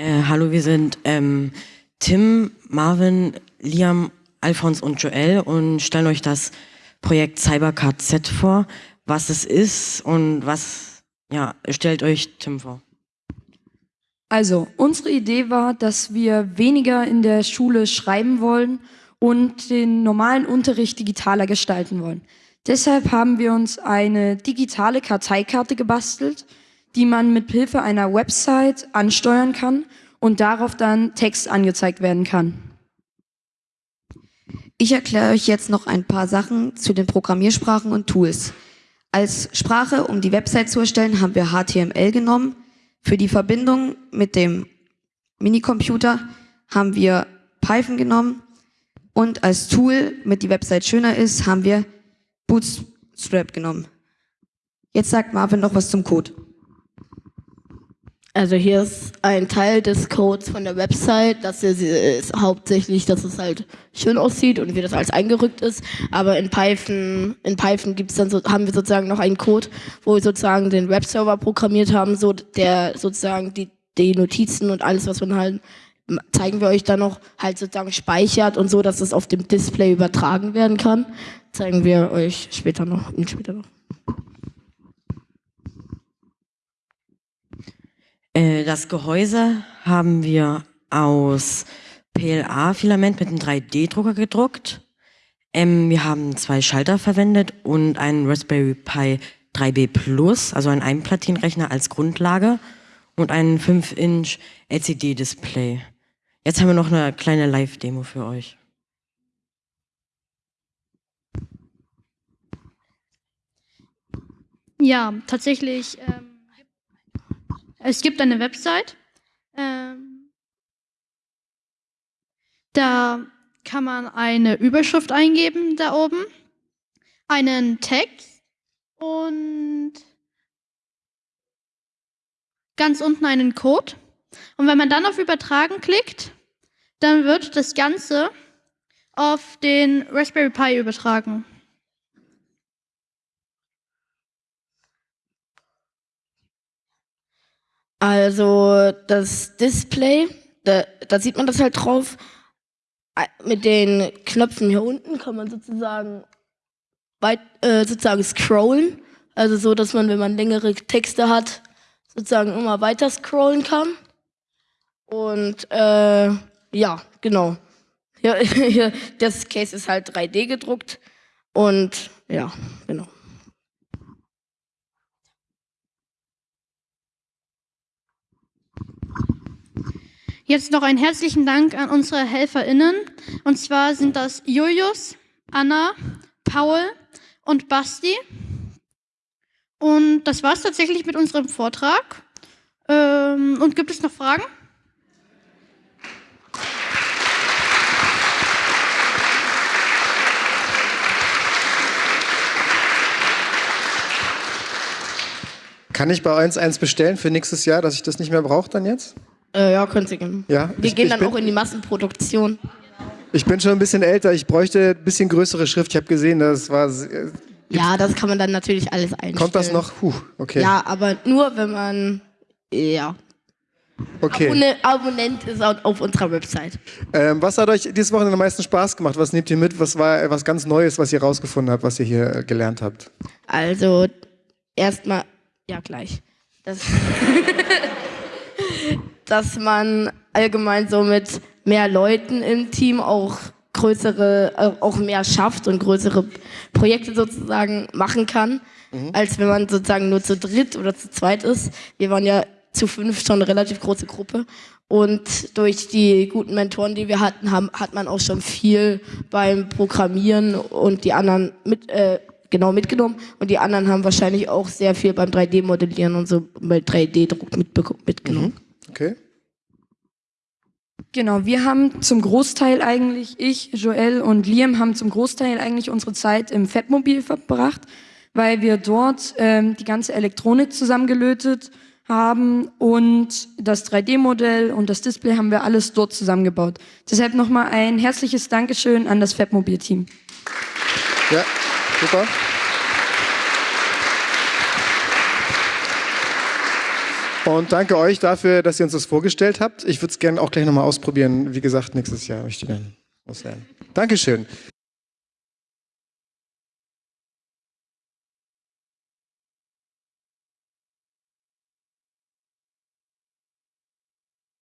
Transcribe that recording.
Äh, hallo, wir sind ähm, Tim, Marvin, Liam, Alphons und Joel und stellen euch das Projekt CyberCard Z vor, was es ist und was, ja, stellt euch Tim vor. Also, unsere Idee war, dass wir weniger in der Schule schreiben wollen und den normalen Unterricht digitaler gestalten wollen. Deshalb haben wir uns eine digitale Karteikarte gebastelt, die man mit Hilfe einer Website ansteuern kann und darauf dann Text angezeigt werden kann. Ich erkläre euch jetzt noch ein paar Sachen zu den Programmiersprachen und Tools. Als Sprache, um die Website zu erstellen, haben wir HTML genommen. Für die Verbindung mit dem Minicomputer haben wir Python genommen. Und als Tool, damit die Website schöner ist, haben wir Bootstrap genommen. Jetzt sagt Marvin noch was zum Code. Also hier ist ein Teil des Codes von der Website, das ist hauptsächlich, dass es halt schön aussieht und wie das alles eingerückt ist. Aber in Python, in Python gibt's dann so, haben wir sozusagen noch einen Code, wo wir sozusagen den Webserver programmiert haben, so der sozusagen die, die Notizen und alles, was man halt zeigen wir euch dann noch halt sozusagen speichert und so, dass es auf dem Display übertragen werden kann. Zeigen wir euch später noch, später noch. Das Gehäuse haben wir aus PLA-Filament mit einem 3D-Drucker gedruckt. Ähm, wir haben zwei Schalter verwendet und einen Raspberry Pi 3B Plus, also einen Einplatinrechner als Grundlage und einen 5-Inch LCD-Display. Jetzt haben wir noch eine kleine Live-Demo für euch. Ja, tatsächlich. Ähm es gibt eine Website. Ähm, da kann man eine Überschrift eingeben da oben, einen Text und ganz unten einen Code. Und wenn man dann auf Übertragen klickt, dann wird das Ganze auf den Raspberry Pi übertragen. Also das Display, da, da sieht man das halt drauf. Mit den Knöpfen hier unten kann man sozusagen weit, äh, sozusagen scrollen. Also so, dass man, wenn man längere Texte hat, sozusagen immer weiter scrollen kann. Und äh, ja, genau. Ja, das Case ist halt 3D gedruckt. Und ja, genau. Jetzt noch einen herzlichen Dank an unsere HelferInnen. Und zwar sind das Julius, Anna, Paul und Basti. Und das war es tatsächlich mit unserem Vortrag. Ähm, und gibt es noch Fragen? Kann ich bei uns eins bestellen für nächstes Jahr, dass ich das nicht mehr brauche dann jetzt? Äh, ja, könnt ihr gerne. Ja, Wir ich, gehen ich dann auch in die Massenproduktion. Ich bin schon ein bisschen älter, ich bräuchte ein bisschen größere Schrift. Ich habe gesehen, das war... Äh, ja, das kann man dann natürlich alles einstellen. Kommt das noch? Puh, okay. Ja, aber nur wenn man... Ja. Okay. Abonne Abonnent ist auf unserer Website. Ähm, was hat euch dieses Wochenende am meisten Spaß gemacht? Was nehmt ihr mit? Was war was ganz Neues, was ihr rausgefunden habt, was ihr hier äh, gelernt habt? Also, erstmal... Ja, gleich. Das... dass man allgemein so mit mehr Leuten im Team auch größere, äh, auch mehr schafft und größere Projekte sozusagen machen kann, mhm. als wenn man sozusagen nur zu dritt oder zu zweit ist. Wir waren ja zu fünf schon eine relativ große Gruppe und durch die guten Mentoren, die wir hatten, haben, hat man auch schon viel beim Programmieren und die anderen mit, äh, genau mitgenommen und die anderen haben wahrscheinlich auch sehr viel beim 3D-Modellieren und so bei 3D-Druck mitgenommen. Mhm. Okay. Genau, wir haben zum Großteil eigentlich, ich, Joel und Liam haben zum Großteil eigentlich unsere Zeit im Fettmobil verbracht, weil wir dort ähm, die ganze Elektronik zusammengelötet haben und das 3D-Modell und das Display haben wir alles dort zusammengebaut. Deshalb nochmal ein herzliches Dankeschön an das Fettmobil-Team. Ja, super. Und danke euch dafür, dass ihr uns das vorgestellt habt. Ich würde es gerne auch gleich nochmal ausprobieren. Wie gesagt, nächstes Jahr möchte ich dann loswerden. Dankeschön.